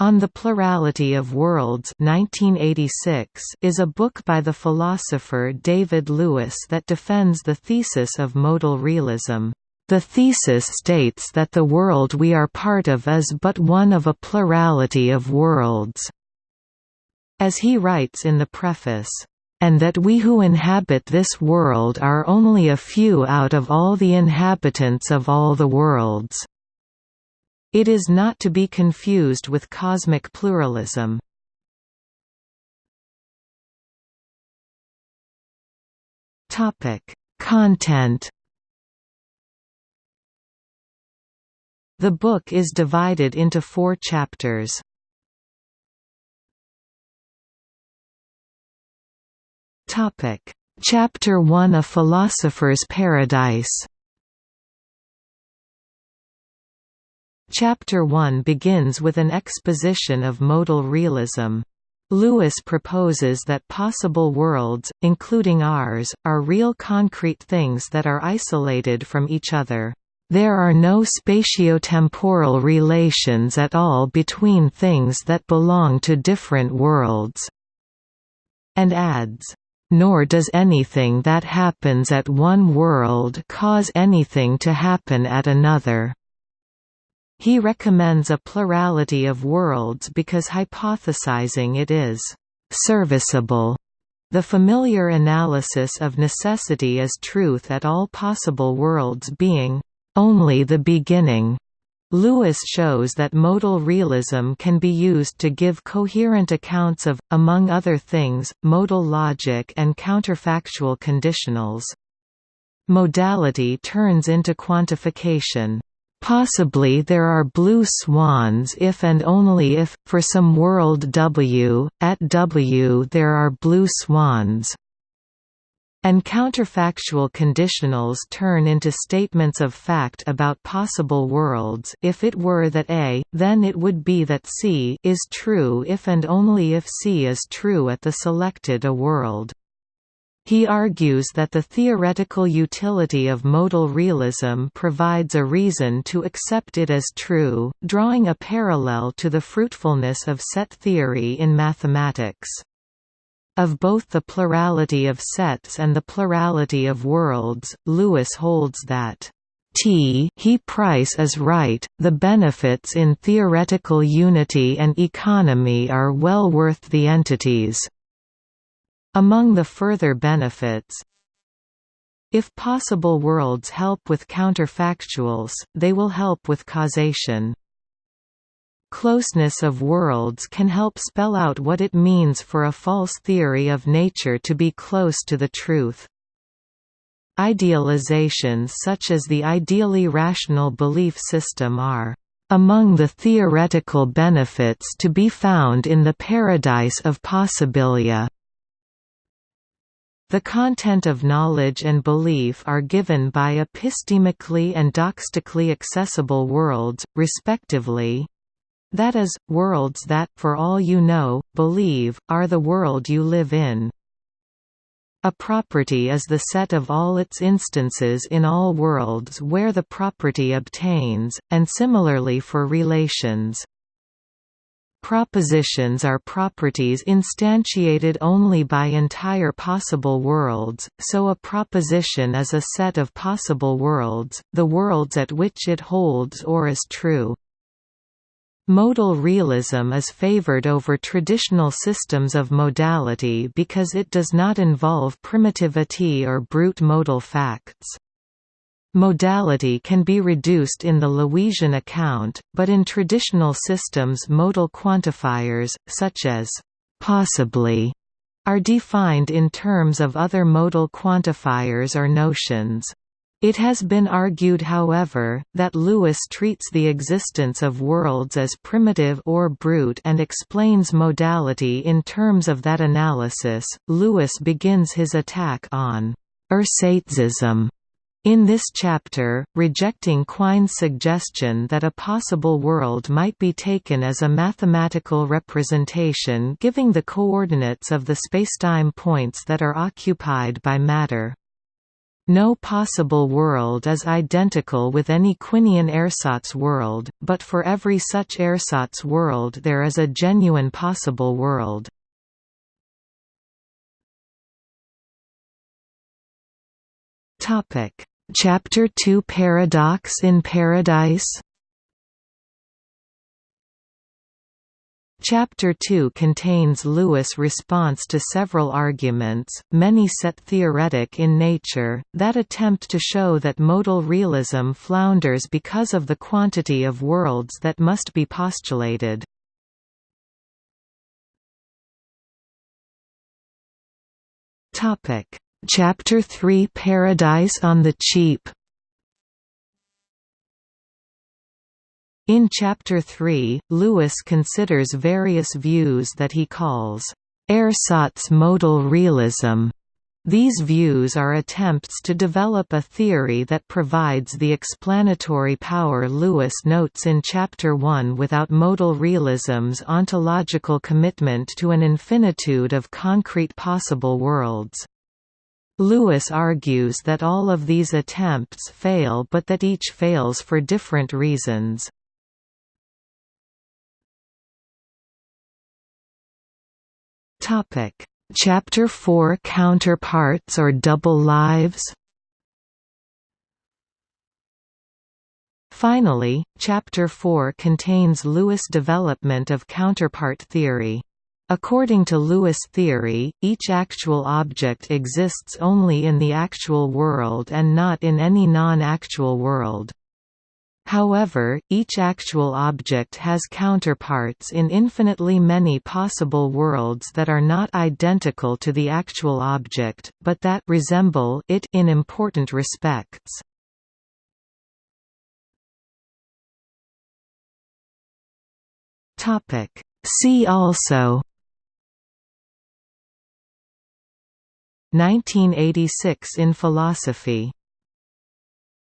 On the Plurality of Worlds 1986 is a book by the philosopher David Lewis that defends the thesis of modal realism. The thesis states that the world we are part of is but one of a plurality of worlds. As he writes in the preface, and that we who inhabit this world are only a few out of all the inhabitants of all the worlds. It is not to be confused with cosmic pluralism. Topic: Content. The book is divided into four chapters. Topic: Chapter 1 A Philosopher's Paradise Chapter 1 begins with an exposition of modal realism. Lewis proposes that possible worlds, including ours, are real concrete things that are isolated from each other. There are no spatiotemporal relations at all between things that belong to different worlds." And adds, "...nor does anything that happens at one world cause anything to happen at another." He recommends a plurality of worlds because hypothesizing it is «serviceable». The familiar analysis of necessity as truth at all possible worlds being «only the beginning» Lewis shows that modal realism can be used to give coherent accounts of, among other things, modal logic and counterfactual conditionals. Modality turns into quantification. Possibly there are blue swans if and only if, for some world W, at W there are blue swans. And counterfactual conditionals turn into statements of fact about possible worlds if it were that A, then it would be that C is true if and only if C is true at the selected A world. He argues that the theoretical utility of modal realism provides a reason to accept it as true, drawing a parallel to the fruitfulness of set theory in mathematics. Of both the plurality of sets and the plurality of worlds, Lewis holds that T he price is right, the benefits in theoretical unity and economy are well worth the entities. Among the further benefits, if possible worlds help with counterfactuals, they will help with causation. Closeness of worlds can help spell out what it means for a false theory of nature to be close to the truth. Idealizations such as the ideally rational belief system are among the theoretical benefits to be found in the paradise of possibilia. The content of knowledge and belief are given by epistemically and doxastically accessible worlds, respectively. That is, worlds that, for all you know, believe, are the world you live in. A property is the set of all its instances in all worlds where the property obtains, and similarly for relations. Propositions are properties instantiated only by entire possible worlds, so a proposition is a set of possible worlds, the worlds at which it holds or is true. Modal realism is favored over traditional systems of modality because it does not involve primitivity or brute modal facts. Modality can be reduced in the Lewisian account, but in traditional systems modal quantifiers, such as «possibly» are defined in terms of other modal quantifiers or notions. It has been argued however, that Lewis treats the existence of worlds as primitive or brute and explains modality in terms of that analysis. Lewis begins his attack on ersatzism in this chapter, rejecting Quine's suggestion that a possible world might be taken as a mathematical representation giving the coordinates of the spacetime points that are occupied by matter. no possible world is identical with any Quinian ersatz world, but for every such ersatz world there is a genuine possible world. Chapter 2 Paradox in Paradise? Chapter 2 contains Lewis' response to several arguments, many set theoretic in nature, that attempt to show that modal realism flounders because of the quantity of worlds that must be postulated. Chapter 3 Paradise on the Cheap In Chapter 3, Lewis considers various views that he calls ersatz modal realism. These views are attempts to develop a theory that provides the explanatory power Lewis notes in Chapter 1 without modal realism's ontological commitment to an infinitude of concrete possible worlds. Lewis argues that all of these attempts fail but that each fails for different reasons. Chapter 4 Counterparts or Double Lives Finally, Chapter 4 contains Lewis' development of counterpart theory. According to Lewis theory, each actual object exists only in the actual world and not in any non-actual world. However, each actual object has counterparts in infinitely many possible worlds that are not identical to the actual object, but that resemble it in important respects. Topic: See also 1986 in philosophy